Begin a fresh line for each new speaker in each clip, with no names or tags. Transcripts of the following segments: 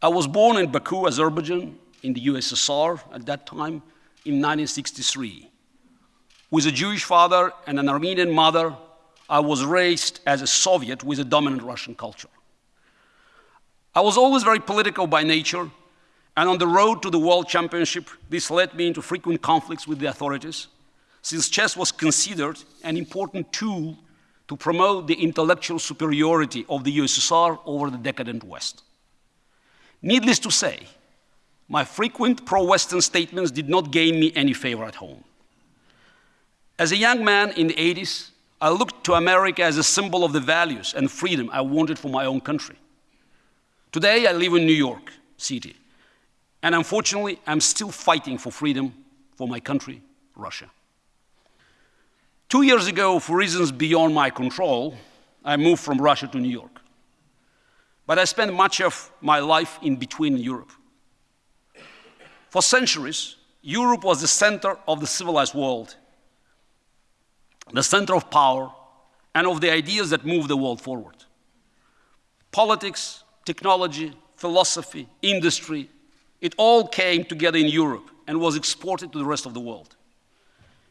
I was born in Baku, Azerbaijan, in the USSR at that time, in 1963. With a Jewish father and an Armenian mother, I was raised as a Soviet with a dominant Russian culture. I was always very political by nature, and on the road to the World Championship, this led me into frequent conflicts with the authorities, since chess was considered an important tool to promote the intellectual superiority of the USSR over the decadent West. Needless to say, my frequent pro-Western statements did not gain me any favor at home. As a young man in the 80s, I looked to America as a symbol of the values and freedom I wanted for my own country. Today, I live in New York City, and unfortunately, I'm still fighting for freedom for my country, Russia. Two years ago, for reasons beyond my control, I moved from Russia to New York. But I spent much of my life in between Europe. For centuries, Europe was the center of the civilized world, the center of power, and of the ideas that move the world forward. Politics, technology, philosophy, industry, it all came together in Europe and was exported to the rest of the world.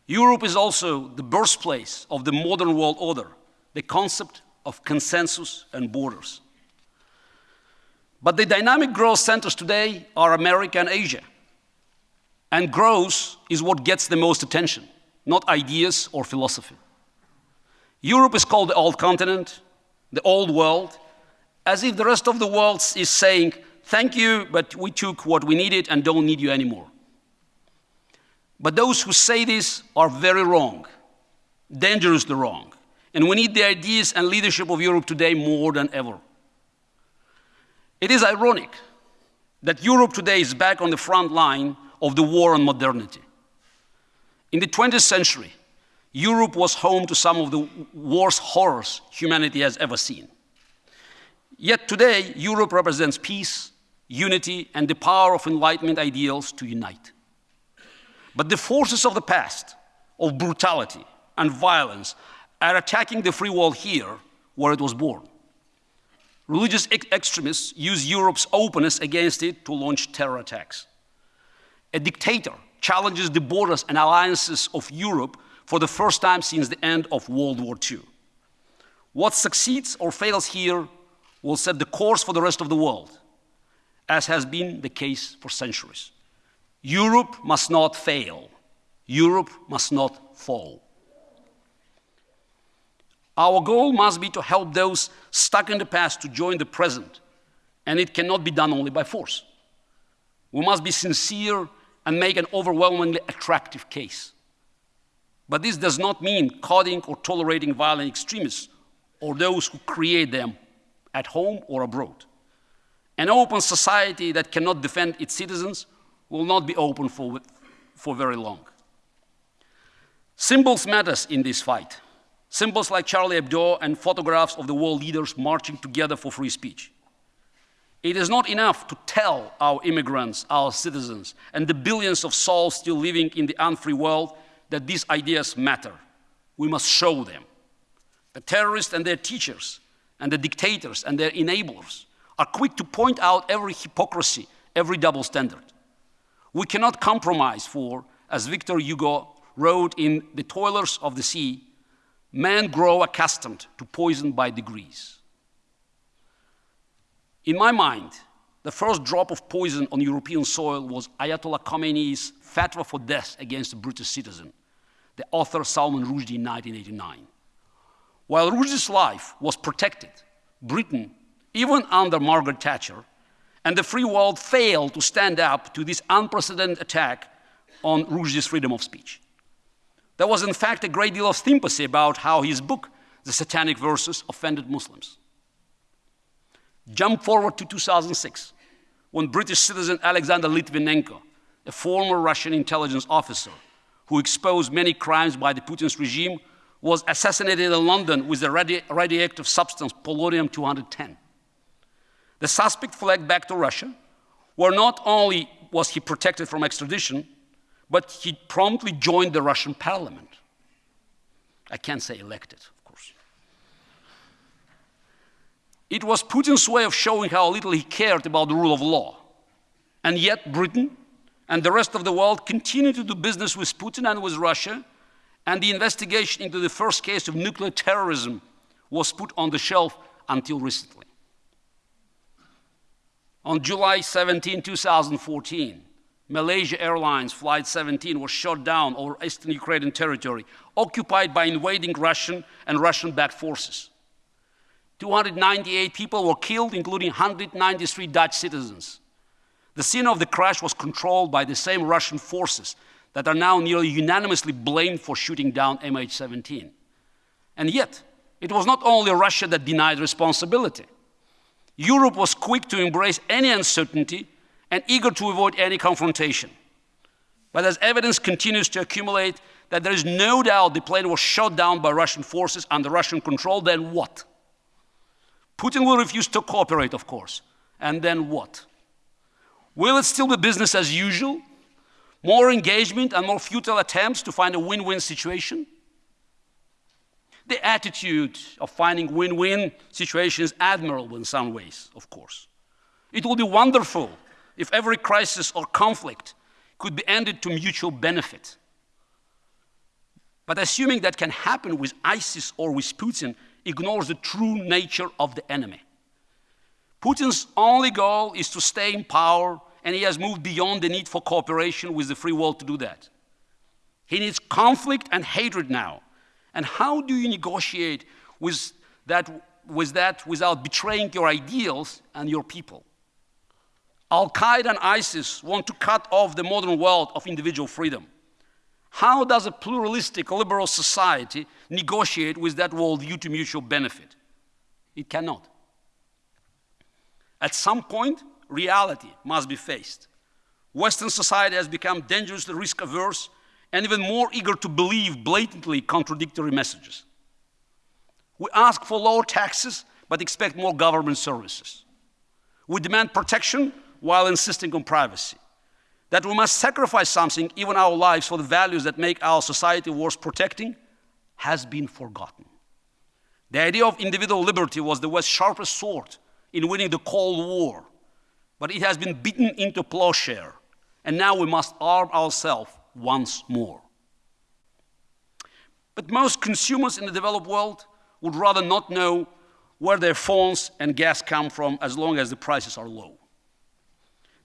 Europe is also the birthplace of the modern world order, the concept of consensus and borders. But the dynamic growth centers today are America and Asia. And growth is what gets the most attention, not ideas or philosophy. Europe is called the old continent, the old world, as if the rest of the world is saying, thank you, but we took what we needed and don't need you anymore. But those who say this are very wrong, dangerously wrong. And we need the ideas and leadership of Europe today more than ever. It is ironic that Europe today is back on the front line of the war on modernity. In the 20th century, Europe was home to some of the worst horrors humanity has ever seen. Yet today, Europe represents peace, unity, and the power of Enlightenment ideals to unite. But the forces of the past, of brutality and violence, are attacking the free world here where it was born. Religious ex extremists use Europe's openness against it to launch terror attacks. A dictator challenges the borders and alliances of Europe for the first time since the end of World War II. What succeeds or fails here will set the course for the rest of the world, as has been the case for centuries. Europe must not fail. Europe must not fall. Our goal must be to help those stuck in the past to join the present, and it cannot be done only by force. We must be sincere and make an overwhelmingly attractive case. But this does not mean codding or tolerating violent extremists or those who create them at home or abroad. An open society that cannot defend its citizens will not be open for, for very long. Symbols matters in this fight. Symbols like Charlie Hebdo and photographs of the world leaders marching together for free speech. It is not enough to tell our immigrants, our citizens, and the billions of souls still living in the unfree world that these ideas matter. We must show them. The terrorists and their teachers, and the dictators and their enablers are quick to point out every hypocrisy, every double standard. We cannot compromise for, as Victor Hugo wrote in The Toilers of the Sea, men grow accustomed to poison by degrees. In my mind, the first drop of poison on European soil was Ayatollah Khomeini's fatwa for death against a British citizen, the author Salman Rushdie in 1989. While Rushdie's life was protected, Britain, even under Margaret Thatcher, and the free world failed to stand up to this unprecedented attack on Rushdie's freedom of speech. There was, in fact, a great deal of sympathy about how his book, The Satanic Verses, offended Muslims. Jump forward to 2006, when British citizen Alexander Litvinenko, a former Russian intelligence officer who exposed many crimes by the Putin's regime, was assassinated in London with a radi radioactive substance, polonium 210. The suspect fled back to Russia, where not only was he protected from extradition, but he promptly joined the Russian parliament. I can't say elected, of course. It was Putin's way of showing how little he cared about the rule of law. And yet, Britain and the rest of the world continue to do business with Putin and with Russia, and the investigation into the first case of nuclear terrorism was put on the shelf until recently. On July 17, 2014, Malaysia Airlines Flight 17 was shot down over eastern Ukrainian territory, occupied by invading Russian and Russian backed forces. 298 people were killed, including 193 Dutch citizens. The scene of the crash was controlled by the same Russian forces that are now nearly unanimously blamed for shooting down MH17. And yet, it was not only Russia that denied responsibility. Europe was quick to embrace any uncertainty and eager to avoid any confrontation. But as evidence continues to accumulate that there is no doubt the plane was shot down by Russian forces under Russian control, then what? Putin will refuse to cooperate, of course. And then what? Will it still be business as usual? More engagement and more futile attempts to find a win win situation? The attitude of finding win win situations is admirable in some ways, of course. It will be wonderful if every crisis or conflict could be ended to mutual benefit. But assuming that can happen with ISIS or with Putin ignores the true nature of the enemy. Putin's only goal is to stay in power, and he has moved beyond the need for cooperation with the free world to do that. He needs conflict and hatred now. And how do you negotiate with that, with that without betraying your ideals and your people? Al Qaeda and ISIS want to cut off the modern world of individual freedom. How does a pluralistic liberal society negotiate with that world due to mutual benefit? It cannot. At some point, reality must be faced. Western society has become dangerously risk averse and even more eager to believe blatantly contradictory messages. We ask for lower taxes but expect more government services. We demand protection while insisting on privacy. That we must sacrifice something, even our lives, for the values that make our society worth protecting, has been forgotten. The idea of individual liberty was the West's sharpest sword in winning the Cold War, but it has been beaten into plowshare, and now we must arm ourselves once more. But most consumers in the developed world would rather not know where their phones and gas come from as long as the prices are low.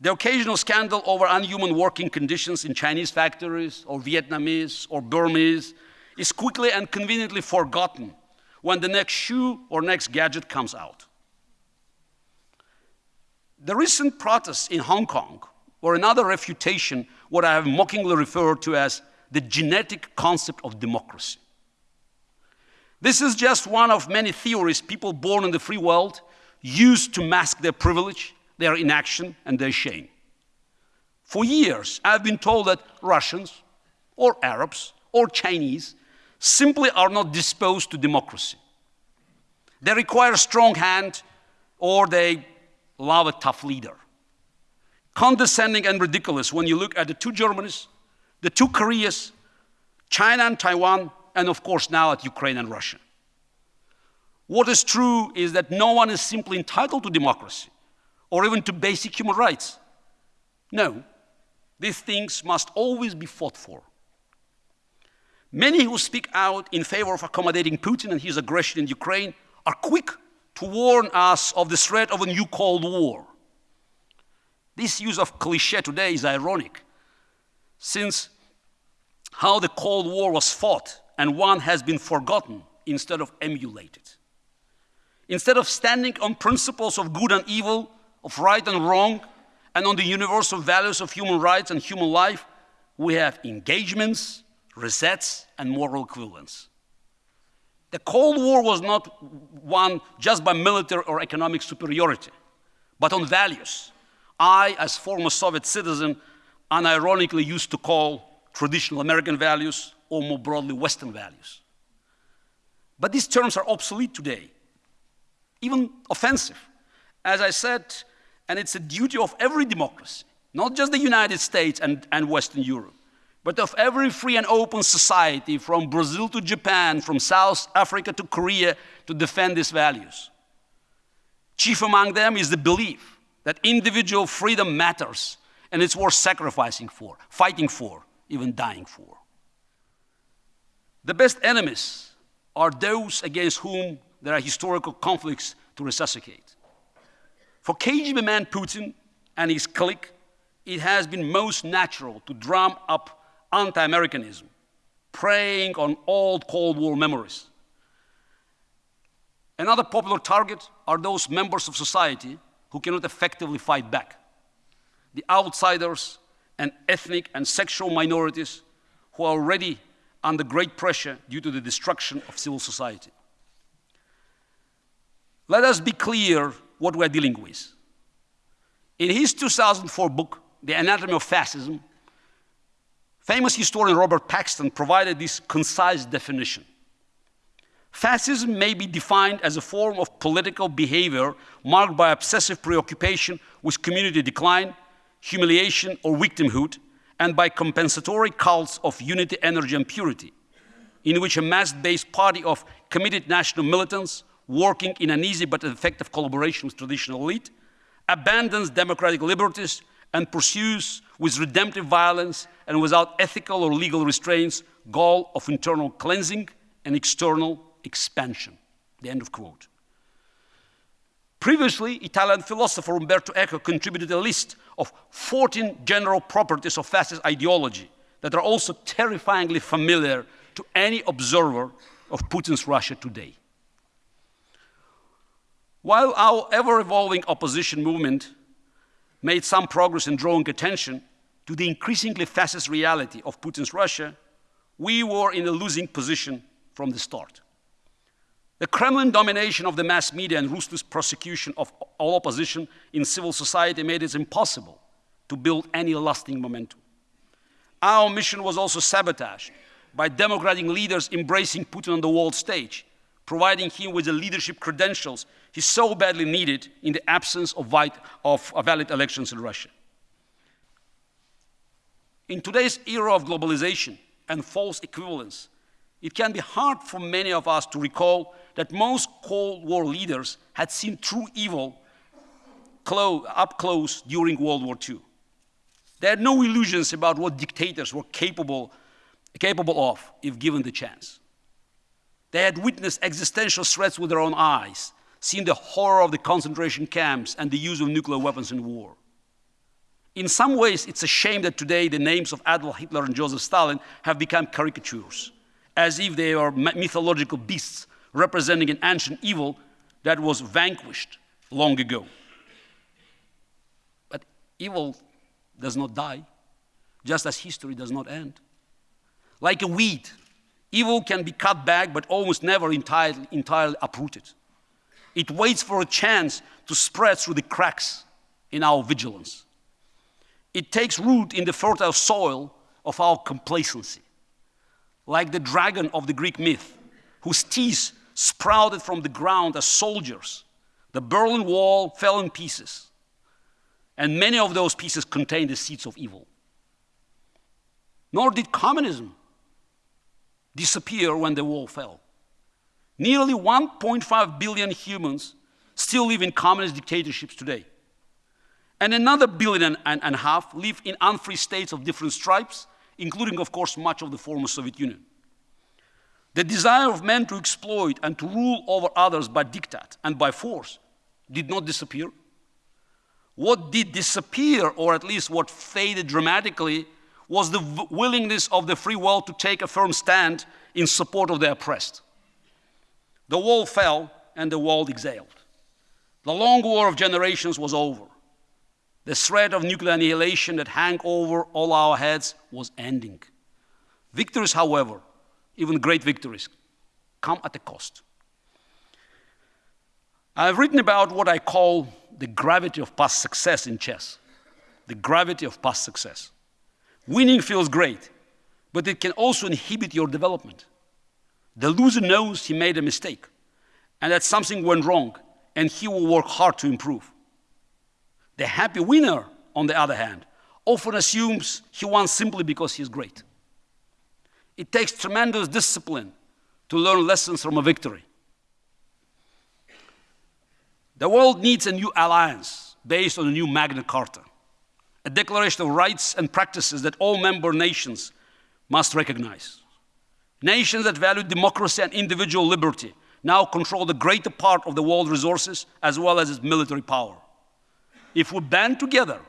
The occasional scandal over unhuman working conditions in Chinese factories or Vietnamese or Burmese is quickly and conveniently forgotten when the next shoe or next gadget comes out. The recent protests in Hong Kong were another refutation what I have mockingly referred to as the genetic concept of democracy. This is just one of many theories people born in the free world use to mask their privilege their inaction and their shame. For years, I've been told that Russians or Arabs or Chinese simply are not disposed to democracy. They require a strong hand or they love a tough leader. Condescending and ridiculous when you look at the two Germanys, the two Koreas, China and Taiwan, and of course now at Ukraine and Russia. What is true is that no one is simply entitled to democracy or even to basic human rights. No, these things must always be fought for. Many who speak out in favor of accommodating Putin and his aggression in Ukraine are quick to warn us of the threat of a new Cold War. This use of cliche today is ironic, since how the Cold War was fought and won has been forgotten instead of emulated. Instead of standing on principles of good and evil, of right and wrong and on the universal values of human rights and human life, we have engagements, resets, and moral equivalence. The Cold War was not won just by military or economic superiority, but on values. I, as former Soviet citizen, unironically used to call traditional American values or more broadly Western values. But these terms are obsolete today, even offensive. As I said, and it's a duty of every democracy, not just the United States and, and Western Europe, but of every free and open society from Brazil to Japan, from South Africa to Korea, to defend these values. Chief among them is the belief that individual freedom matters and it's worth sacrificing for, fighting for, even dying for. The best enemies are those against whom there are historical conflicts to resuscitate. For KGB man Putin and his clique, it has been most natural to drum up anti Americanism, preying on old Cold War memories. Another popular target are those members of society who cannot effectively fight back. The outsiders and ethnic and sexual minorities who are already under great pressure due to the destruction of civil society. Let us be clear what we're dealing with. In his 2004 book, The Anatomy of Fascism, famous historian Robert Paxton provided this concise definition. Fascism may be defined as a form of political behavior marked by obsessive preoccupation with community decline, humiliation, or victimhood, and by compensatory cults of unity, energy, and purity, in which a mass based party of committed national militants working in an easy but effective collaboration with traditional elite abandons democratic liberties and pursues with redemptive violence and without ethical or legal restraints goal of internal cleansing and external expansion. The end of quote. Previously, Italian philosopher Umberto Eco contributed a list of 14 general properties of fascist ideology that are also terrifyingly familiar to any observer of Putin's Russia today. While our ever evolving opposition movement made some progress in drawing attention to the increasingly fascist reality of Putin's Russia, we were in a losing position from the start. The Kremlin domination of the mass media and ruthless prosecution of all opposition in civil society made it impossible to build any lasting momentum. Our mission was also sabotaged by democratic leaders embracing Putin on the world stage, providing him with the leadership credentials he so badly needed in the absence of, of uh, valid elections in Russia. In today's era of globalization and false equivalence, it can be hard for many of us to recall that most Cold War leaders had seen true evil up close during World War II. They had no illusions about what dictators were capable, capable of if given the chance. They had witnessed existential threats with their own eyes, seen the horror of the concentration camps and the use of nuclear weapons in war. In some ways, it's a shame that today the names of Adolf Hitler and Joseph Stalin have become caricatures as if they are mythological beasts representing an ancient evil that was vanquished long ago. But evil does not die, just as history does not end. Like a weed, evil can be cut back but almost never entirely, entirely uprooted. It waits for a chance to spread through the cracks in our vigilance. It takes root in the fertile soil of our complacency like the dragon of the Greek myth, whose teeth sprouted from the ground as soldiers. The Berlin Wall fell in pieces, and many of those pieces contained the seeds of evil. Nor did communism disappear when the wall fell. Nearly 1.5 billion humans still live in communist dictatorships today. And another billion and a half live in unfree states of different stripes including, of course, much of the former Soviet Union. The desire of men to exploit and to rule over others by diktat and by force did not disappear. What did disappear, or at least what faded dramatically, was the willingness of the free world to take a firm stand in support of the oppressed. The wall fell and the world exhaled. The long war of generations was over. The threat of nuclear annihilation that hung over all our heads was ending. Victories, however, even great victories, come at a cost. I've written about what I call the gravity of past success in chess. The gravity of past success. Winning feels great, but it can also inhibit your development. The loser knows he made a mistake and that something went wrong, and he will work hard to improve. The happy winner, on the other hand, often assumes he won simply because he's great. It takes tremendous discipline to learn lessons from a victory. The world needs a new alliance based on a new Magna Carta, a declaration of rights and practices that all member nations must recognize. Nations that value democracy and individual liberty now control the greater part of the world's resources as well as its military power. If we band together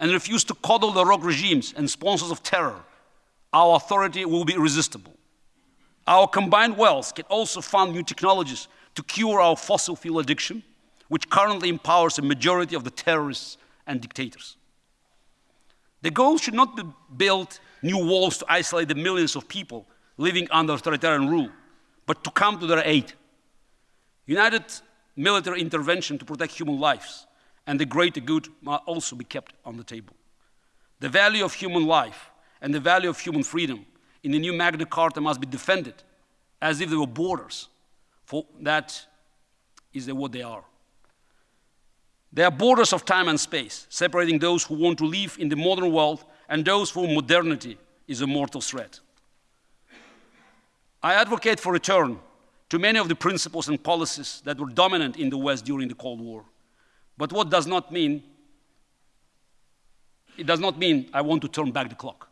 and refuse to coddle the rogue regimes and sponsors of terror, our authority will be irresistible. Our combined wealth can also fund new technologies to cure our fossil fuel addiction, which currently empowers a majority of the terrorists and dictators. The goal should not be build new walls to isolate the millions of people living under authoritarian rule, but to come to their aid. United military intervention to protect human lives and the greater good must also be kept on the table. The value of human life and the value of human freedom in the new Magna Carta must be defended as if there were borders, for that is what they are. They are borders of time and space, separating those who want to live in the modern world and those for whom modernity is a mortal threat. I advocate for return to many of the principles and policies that were dominant in the West during the Cold War. But what does not mean, it does not mean I want to turn back the clock.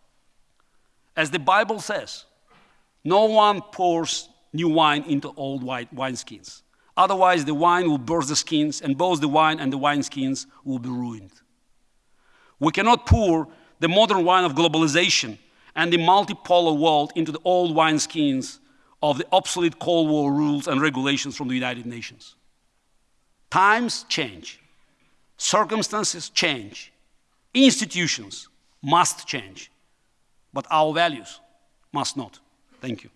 As the Bible says, no one pours new wine into old wineskins. Otherwise, the wine will burst the skins, and both the wine and the wineskins will be ruined. We cannot pour the modern wine of globalization and the multipolar world into the old wineskins of the obsolete Cold War rules and regulations from the United Nations. Times change, circumstances change, institutions must change, but our values must not. Thank you.